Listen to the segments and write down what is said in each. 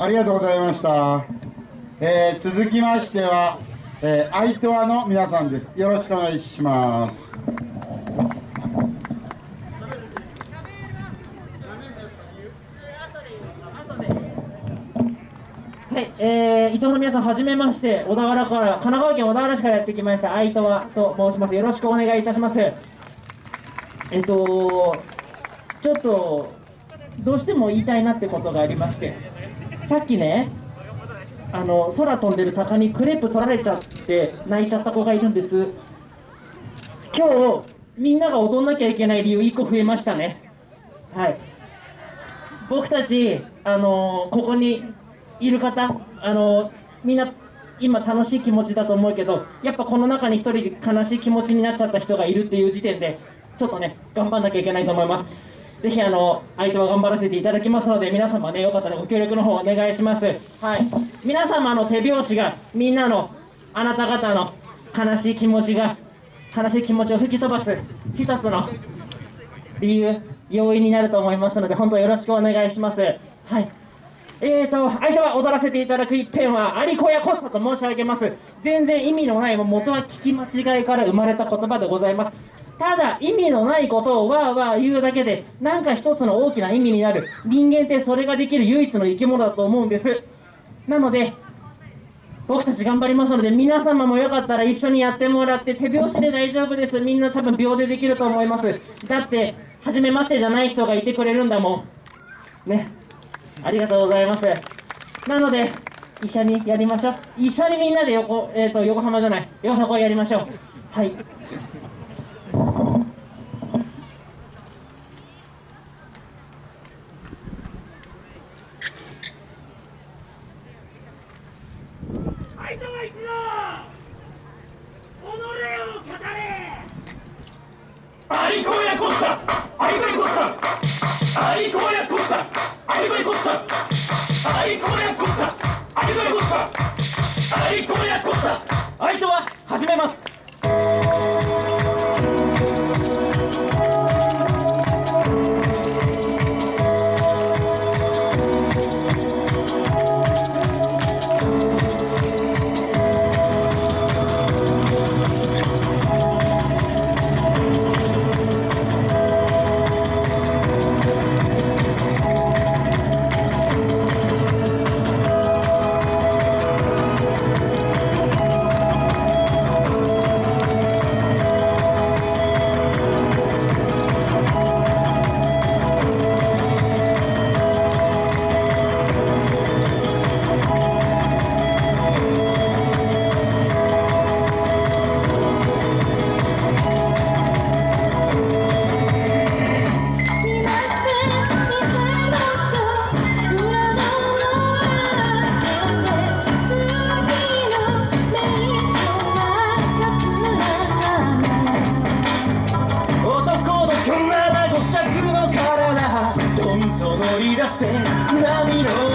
ありがとうございました。えー続きましては、えー、アイトワの皆さんです。よろしくお願いします。はい、えー、伊藤の皆さん、はじめまして、小田原から、神奈川県小田原市からやってきました、相戸和と申します。よろしくお願いいたします。えっと、ちょっと、どうしても言いたいなってことがありまして、さっきね、あの、空飛んでる鷹にクレープ取られちゃって、泣いちゃった子がいるんです。今日、みんなが踊んなきゃいけない理由、1個増えましたね。はい。僕たち、あのここにいる方、あのみんな今楽しい気持ちだと思うけど、やっぱこの中に一人悲しい気持ちになっちゃった人がいるっていう時点で、ちょっとね、頑張んなきゃいけないと思います。ぜひあの相手は頑張らせていただきますので、皆様ね、よかったらご協力の方お願いします。はい。皆様の手拍子がみんなのあなた方の悲しい気持ちが、悲しい気持ちを吹き飛ばす一つの理由、要因になると思いますので、本当よろしくお願いします。はい。えーと、相手は踊らせていただく一編は、アリコヤコッサと申し上げます。全然意味のない、も元は聞き間違いから生まれた言葉でございます。ただ、意味のないことをわーわー言うだけで、なんか一つの大きな意味になる。人間ってそれができる唯一の生き物だと思うんです。なので、僕たち頑張りますので、皆様もよかったら一緒にやってもらって、手拍子で大丈夫です。みんな多分秒でできると思います。だって、初めましてじゃない人がいてくれるんだもん。ね。ありがとうございます。なので、一緒にやりましょう。一緒にみんなで横、えっ、と、横浜じゃない、よさこいやりましょう。はい。タアリコヤコスタアせ波の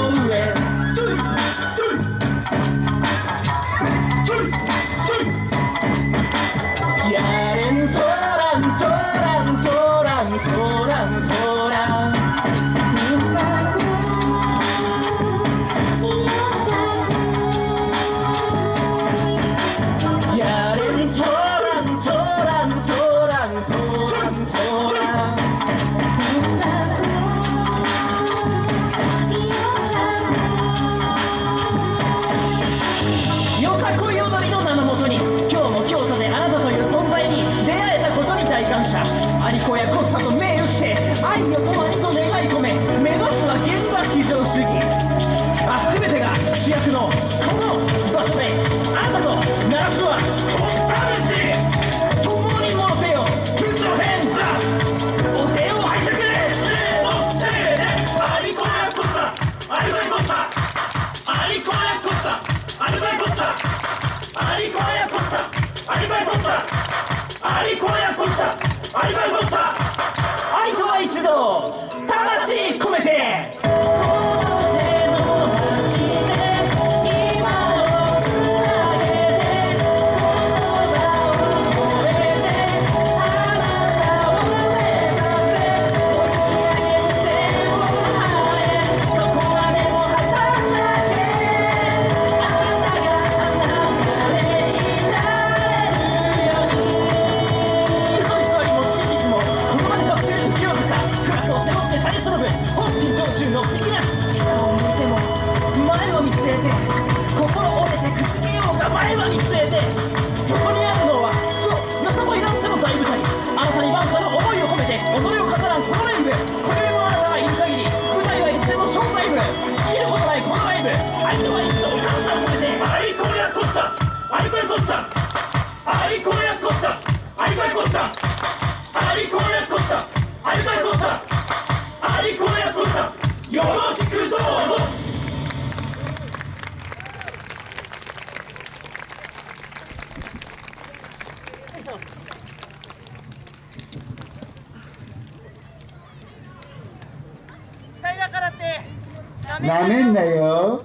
横割りと願い込め目指すは現場至上主義あ全てが主役のこの場所であなたと鳴らすはこのサしシ共に戻せよプチョヘンザお手を拝借せーのせーのアリコラコッタアリバイコッタアリコラコッタアリバイコッタアリコラコッタアリバイコッタアリコラコッタアリバイコッタなめんなよ